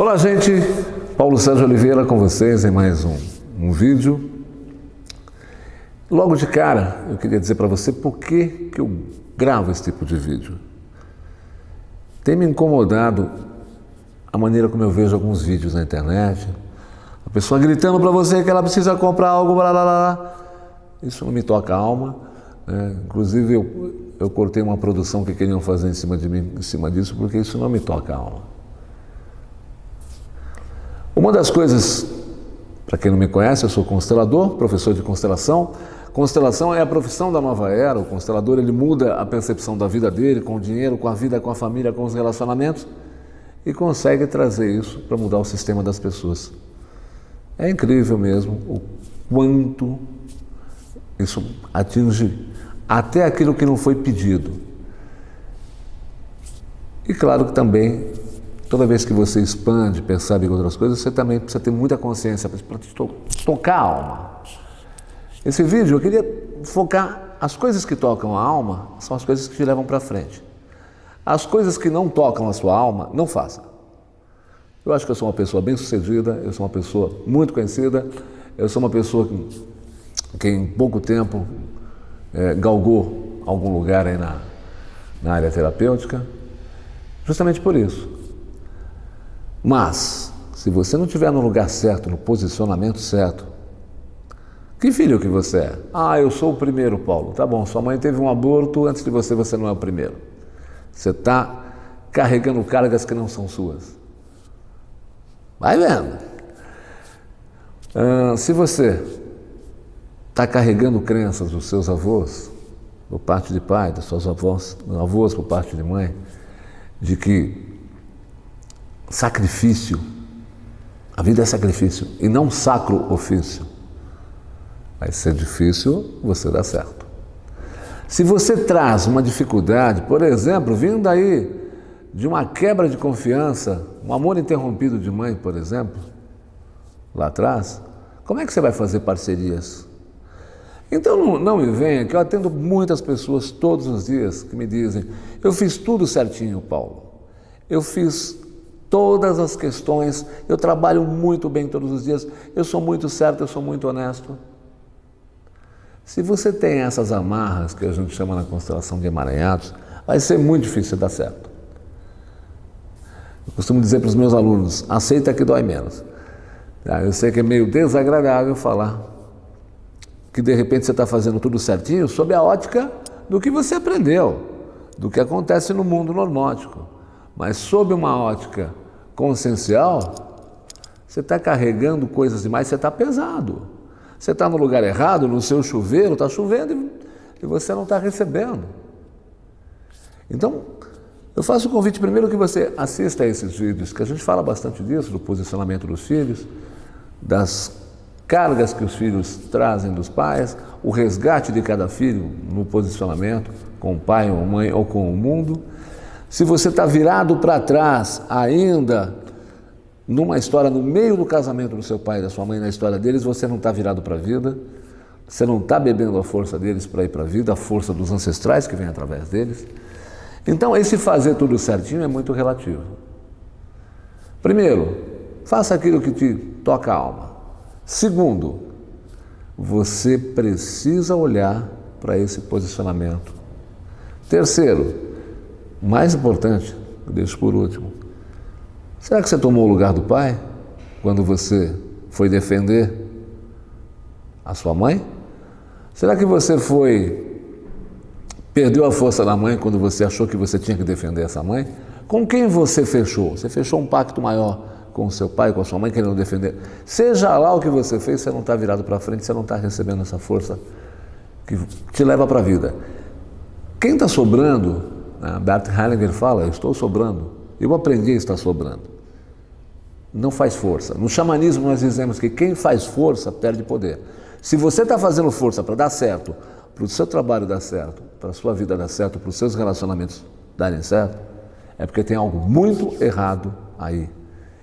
Olá, gente. Paulo Sérgio Oliveira com vocês em mais um, um vídeo. Logo de cara, eu queria dizer para você por que, que eu gravo esse tipo de vídeo. Tem me incomodado a maneira como eu vejo alguns vídeos na internet. A pessoa gritando para você que ela precisa comprar algo, blá, blá, blá. Isso não me toca a alma. Né? Inclusive, eu, eu cortei uma produção que queriam fazer em cima de mim, em cima disso, porque isso não me toca a alma. Uma das coisas, para quem não me conhece, eu sou constelador, professor de constelação. Constelação é a profissão da nova era. O constelador ele muda a percepção da vida dele, com o dinheiro, com a vida, com a família, com os relacionamentos e consegue trazer isso para mudar o sistema das pessoas. É incrível mesmo o quanto isso atinge até aquilo que não foi pedido. E claro que também Toda vez que você expande, percebe outras coisas, você também precisa ter muita consciência para tocar a alma. Esse vídeo eu queria focar as coisas que tocam a alma são as coisas que te levam para frente. As coisas que não tocam a sua alma, não faça. Eu acho que eu sou uma pessoa bem sucedida, eu sou uma pessoa muito conhecida, eu sou uma pessoa que, que em pouco tempo é, galgou algum lugar aí na, na área terapêutica, justamente por isso. Mas, se você não estiver no lugar certo, no posicionamento certo, que filho que você é? Ah, eu sou o primeiro, Paulo. Tá bom, sua mãe teve um aborto, antes de você, você não é o primeiro. Você está carregando cargas que não são suas. Vai vendo. Ah, se você está carregando crenças dos seus avós, por parte de pai, das suas avós, avós por parte de mãe, de que sacrifício. A vida é sacrifício e não sacro ofício. Vai ser difícil você dar certo. Se você traz uma dificuldade, por exemplo, vindo aí de uma quebra de confiança, um amor interrompido de mãe, por exemplo, lá atrás, como é que você vai fazer parcerias? Então não, não me venha, que eu atendo muitas pessoas todos os dias que me dizem: eu fiz tudo certinho, Paulo. Eu fiz todas as questões, eu trabalho muito bem todos os dias, eu sou muito certo, eu sou muito honesto. Se você tem essas amarras que a gente chama na constelação de emaranhados, vai ser muito difícil dar certo. Eu costumo dizer para os meus alunos, aceita que dói menos. Tá? Eu sei que é meio desagradável falar que de repente você está fazendo tudo certinho sob a ótica do que você aprendeu, do que acontece no mundo normótico. Mas sob uma ótica consciencial, você está carregando coisas demais, você está pesado. Você está no lugar errado, no seu chuveiro, está chovendo e você não está recebendo. Então, eu faço o convite primeiro que você assista a esses vídeos, que a gente fala bastante disso, do posicionamento dos filhos, das cargas que os filhos trazem dos pais, o resgate de cada filho no posicionamento com o pai ou mãe ou com o mundo. Se você está virado para trás ainda, numa história no meio do casamento do seu pai e da sua mãe, na história deles, você não está virado para a vida, você não está bebendo a força deles para ir para a vida, a força dos ancestrais que vem através deles. Então, esse fazer tudo certinho é muito relativo. Primeiro, faça aquilo que te toca a alma. Segundo, você precisa olhar para esse posicionamento. Terceiro, mais importante, deixo por último. Será que você tomou o lugar do pai quando você foi defender a sua mãe? Será que você foi perdeu a força da mãe quando você achou que você tinha que defender essa mãe? Com quem você fechou? Você fechou um pacto maior com o seu pai, com a sua mãe, querendo defender. Seja lá o que você fez, você não está virado para frente, você não está recebendo essa força que te leva para a vida. Quem está sobrando? Bert Hellinger fala, eu estou sobrando. Eu aprendi a estar sobrando. Não faz força. No xamanismo nós dizemos que quem faz força perde poder. Se você está fazendo força para dar certo, para o seu trabalho dar certo, para a sua vida dar certo, para os seus relacionamentos darem certo, é porque tem algo muito errado aí.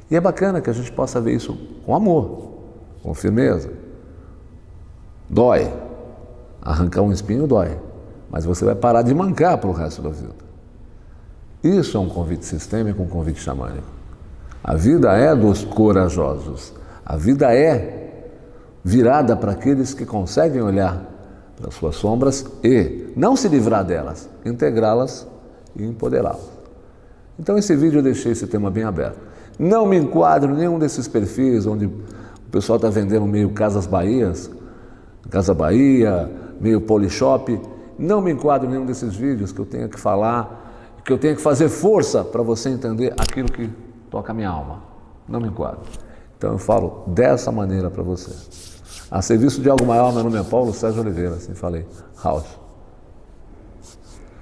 E é bacana que a gente possa ver isso com amor, com firmeza. Dói. Arrancar um espinho dói. Mas você vai parar de mancar para o resto da vida. Isso é um convite sistêmico, um convite xamânico. A vida é dos corajosos. A vida é virada para aqueles que conseguem olhar para suas sombras e não se livrar delas, integrá-las e empoderá-las. Então, esse vídeo eu deixei esse tema bem aberto. Não me enquadro em nenhum desses perfis onde o pessoal está vendendo meio Casas Bahias, Casa Bahia, meio Polishop. Não me enquadro em nenhum desses vídeos que eu tenha que falar, que eu tenha que fazer força para você entender aquilo que toca a minha alma. Não me enquadro. Então eu falo dessa maneira para você. A serviço de algo maior, meu nome é Paulo Sérgio Oliveira, assim falei. House.